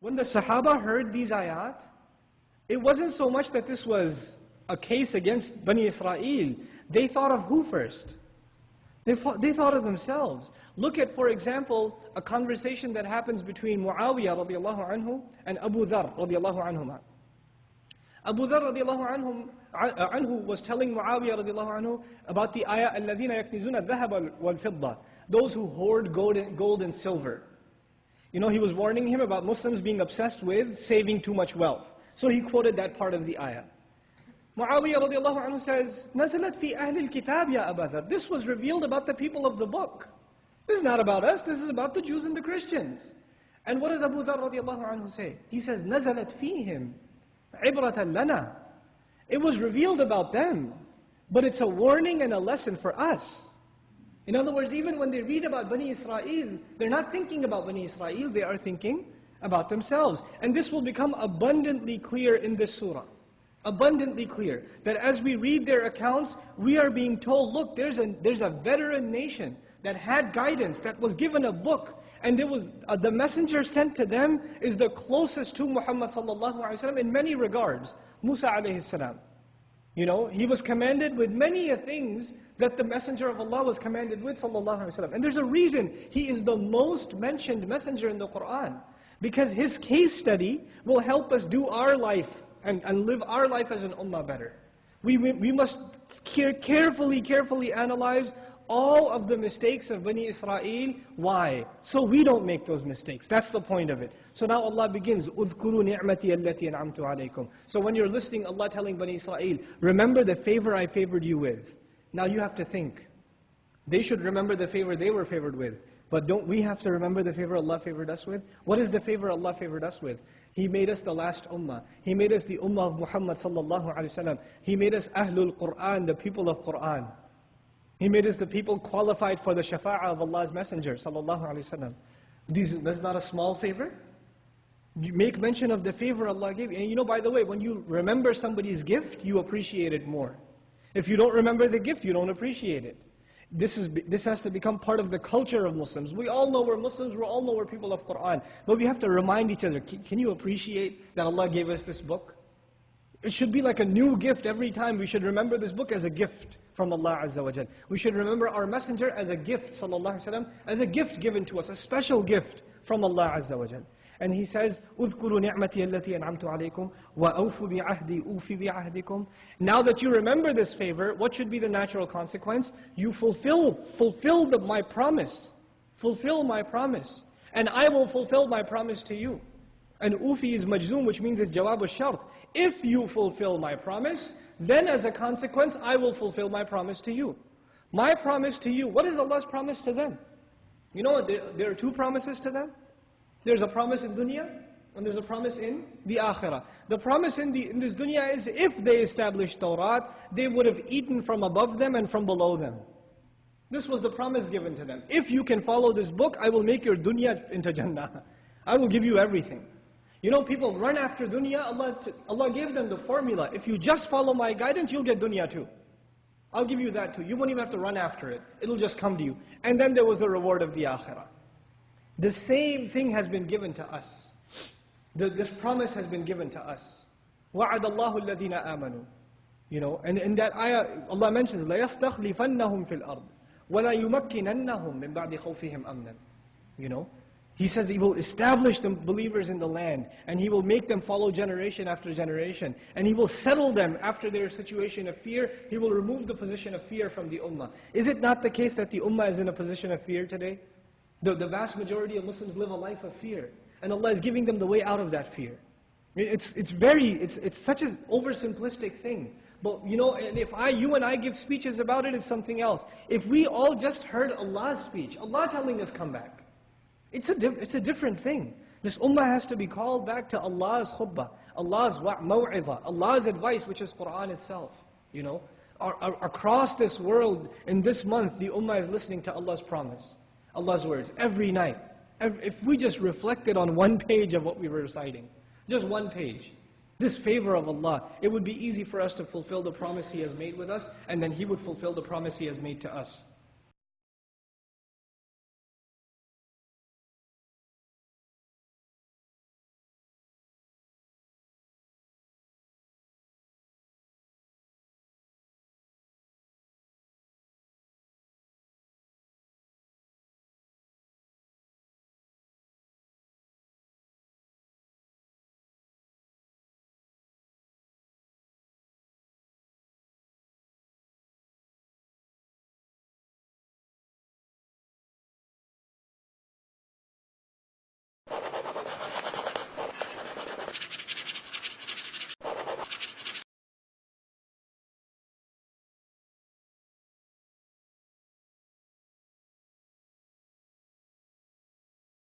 When the Sahaba heard these ayat, it wasn't so much that this was a case against Bani Israel. They thought of who first? They, thought, they thought of themselves. Look at, for example, a conversation that happens between Muawiyah radiallahu anhu and Abu Dhar radiallahu anhuma. Abu Dhar radiallahu anhu, anhu was telling Muawiyah radiallahu anhu about the ayah الَّذِينَ يَكْنِزُونَ الذَّهَبَ وَالْفِضَّةِ Those who hoard gold and, gold and silver. You know, he was warning him about Muslims being obsessed with saving too much wealth. So he quoted that part of the ayah. Muawiyah radiallahu anhu says, نَزَلَتْ فِي أَهْلِ الْكِتَابِ يَا أَبَا This was revealed about the people of the book. This is not about us, this is about the Jews and the Christians. And what does Abu Dhar radiallahu anhu say? He says, نَزَلَتْ فِيهِمْ عِبْرَةً لَنَا It was revealed about them, but it's a warning and a lesson for us. In other words, even when they read about Bani Israel, they're not thinking about Bani Israel, they are thinking about themselves. And this will become abundantly clear in this surah. Abundantly clear. That as we read their accounts, we are being told, look, there's a, there's a veteran nation that had guidance, that was given a book, and there was uh, the messenger sent to them is the closest to Muhammad in many regards. Musa alayhi salam. You know, he was commanded with many things that the messenger of Allah was commanded with sallallahu alaihi wasallam. And there's a reason he is the most mentioned messenger in the Quran. Because his case study will help us do our life and, and live our life as an ummah better. We, we, we must care, carefully, carefully analyze all of the mistakes of Bani Israel. Why? So we don't make those mistakes. That's the point of it. So now Allah begins, اذكروا نعمتي التي أنعمت عليكم. So when you're listening, Allah telling Bani Israel, remember the favor I favored you with. Now you have to think. They should remember the favor they were favored with. But don't we have to remember the favor Allah favored us with? What is the favor Allah favored us with? He made us the last ummah. He made us the ummah of Muhammad sallallahu alaihi wasallam. He made us Ahlul Quran, the people of Quran. He made us the people qualified for the shafa'ah of Allah's Messenger sallallahu alaihi wasallam. That's not a small favor. You make mention of the favor Allah gave you. And you know, by the way, when you remember somebody's gift, you appreciate it more. If you don't remember the gift, you don't appreciate it. This, is, this has to become part of the culture of Muslims. We all know we're Muslims, we all know we're people of Quran. But we have to remind each other, can, you appreciate that Allah gave us this book? It should be like a new gift every time. We should remember this book as a gift from Allah Azza wa We should remember our messenger as a gift, sallallahu alaihi wasallam, as a gift given to us, a special gift from Allah Azza wa and he says, اذكروا نعمتي التي أنعمت عليكم وأوفوا بعهدي أوفي بعهدكم. Now that you remember this favor, what should be the natural consequence? You fulfill, fulfill the, my promise. Fulfill my promise. And I will fulfill my promise to you. And ufi is majzoom, which means it's jawab al-shart. If you fulfill my promise, then as a consequence, I will fulfill my promise to you. My promise to you, what is Allah's promise to them? You know, there, there are two promises to them. There's a promise in dunya, and there's a promise in the akhirah. The promise in, the, in this dunya is if they established Torah, they would have eaten from above them and from below them. This was the promise given to them. If you can follow this book, I will make your dunya into Jannah. I will give you everything. You know, people run after dunya, Allah, Allah gave them the formula. If you just follow my guidance, you'll get dunya too. I'll give you that too. You won't even have to run after it. It'll just come to you. And then there was the reward of the akhirah. The same thing has been given to us. The, this promise has been given to us. وَعَدَ اللَّهُ الَّذِينَ آمَنُوا You know, and in that ayah, Allah mentions, لَيَسْتَخْلِفَنَّهُمْ فِي الْأَرْضِ وَلَا يُمَكِّنَنَّهُمْ مِنْ بَعْدِ خَوْفِهِمْ أَمْنًا You know, He says He will establish the believers in the land, and He will make them follow generation after generation, and He will settle them after their situation of fear. He will remove the position of fear from the ummah. Is it not the case that the ummah is in a position of fear today? The, the vast majority of Muslims live a life of fear. And Allah is giving them the way out of that fear. It's, it's very, it's, it's such an oversimplistic thing. But you know, and if I, you and I give speeches about it, it's something else. If we all just heard Allah's speech, Allah telling us come back, it's a, it's a different thing. This ummah has to be called back to Allah's khutbah, Allah's maw'idha, Allah's advice, which is Quran itself. You know, across this world, in this month, the ummah is listening to Allah's promise. Allah's words every night. If we just reflected on one page of what we were reciting, just one page, this favor of Allah, it would be easy for us to fulfill the promise He has made with us, and then He would fulfill the promise He has made to us. It.